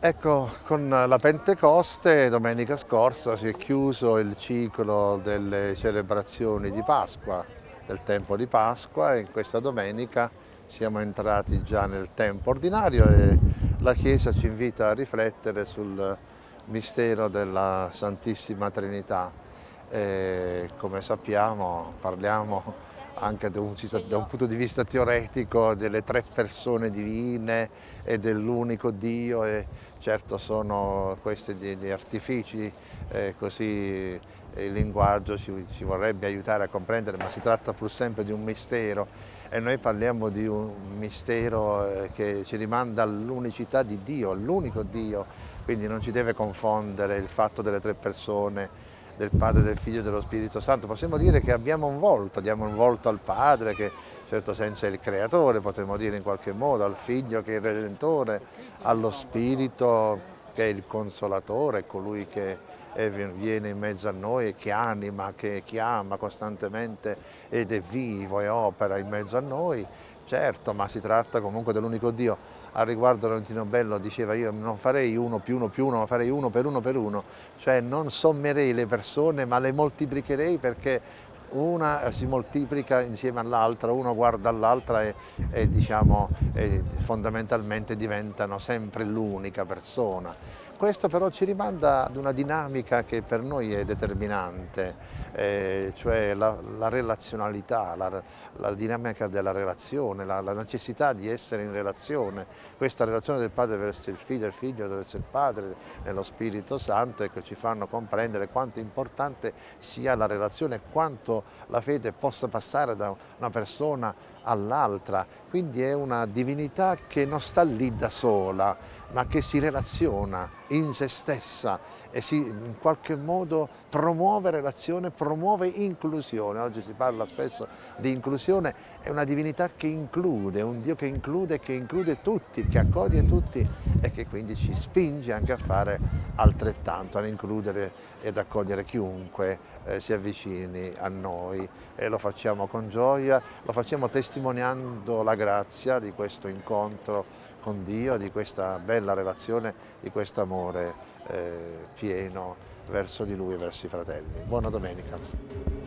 Ecco, con la Pentecoste domenica scorsa si è chiuso il ciclo delle celebrazioni di Pasqua, del tempo di Pasqua e questa domenica siamo entrati già nel tempo ordinario e la Chiesa ci invita a riflettere sul mistero della Santissima Trinità. E come sappiamo parliamo anche da un, da un, punto di vista teoretico delle tre persone divine e dell'unico Dio e certo sono questi gli artifici, eh, così il linguaggio ci, ci, vorrebbe aiutare a comprendere, ma si tratta pur sempre di un mistero. E noi parliamo di un mistero eh, che ci rimanda all'unicità di Dio, all'unico Dio, quindi non ci deve confondere il fatto delle tre persone del Padre, del Figlio e dello Spirito Santo. Possiamo dire che abbiamo un volto, diamo un volto al Padre che in certo senso è il Creatore, potremmo dire in qualche modo, al Figlio che è il Redentore, allo Spirito che è il Consolatore, colui che viene in mezzo a noi e che anima, che chiama costantemente ed è vivo e opera in mezzo a noi, certo, ma si tratta comunque dell'unico Dio al riguardo Valentino Bello diceva io non farei uno più uno più uno, ma farei uno per uno per uno, cioè non sommerei le persone ma le moltiplicherei perché una si moltiplica insieme all'altra, uno guarda all'altra e, e, diciamo, e fondamentalmente diventano sempre l'unica persona. Questo però ci rimanda ad una dinamica che per noi è determinante, eh, cioè la, la relazionalità, la, la, dinamica della relazione, la, la, necessità di essere in relazione. Questa relazione del padre verso il figlio, il figlio verso il padre, nello Spirito Santo, che ci fanno comprendere quanto importante sia la relazione, quanto la fede possa passare da una persona all'altra. Quindi è una divinità che non sta lì da sola, ma che si relaziona in se stessa e si in qualche modo promuove relazione, promuove inclusione. Oggi si parla spesso di inclusione, è una divinità che include, un Dio che include, che include tutti, che accoglie tutti e che quindi ci spinge anche a fare altrettanto, ad includere ed accogliere chiunque eh, si avvicini a noi e lo facciamo con gioia, lo facciamo testimoniando la grazia di questo incontro con Dio, di questa bella relazione, di questo amore eh, pieno verso di Lui e verso i fratelli. Buona domenica.